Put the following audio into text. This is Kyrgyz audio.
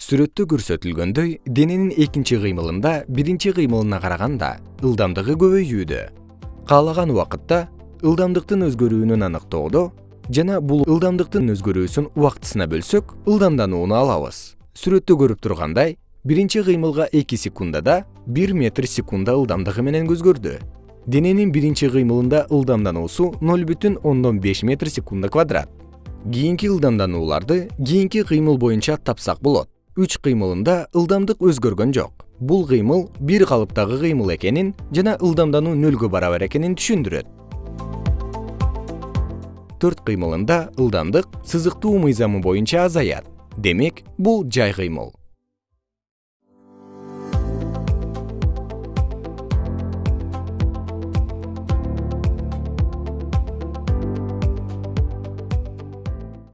сүрөттө көрсөтүлгөндөй дененин экинчи кыймылында биринчи кыймылына караганда ылдамдыгы көбөйүүдө. Каалаган убакытта ылдамдыктын өзгөрүүнүн аныктоодо жана бул ылдамдыктын өзгөрүүсүн убактысына бөлсөк ылдамданууну алабыз. Сүрөттө көрүп тургандай биринчи кыймылга эки секундада бир метр секунда ылдамдыгы менен өзгөрдү дененин биринчи кыймылында ылдамдануусу ноль бүтүн ондон беш метр секунда квадрат. Кийинки ылдамданууларды кийинки кыймыл боюнча тапсак болот үч кыймылында ылдамдык өзгөргөн жок. Бул кыймыл бир калыптагы кыймыл экенин жана ылдамдануу нөлгө барабар экенин түшүндүрөт. Төрт кыймылында ылдамдык сызыктуу мыйзамы боюнча азаят. Демек бул жай кыймыл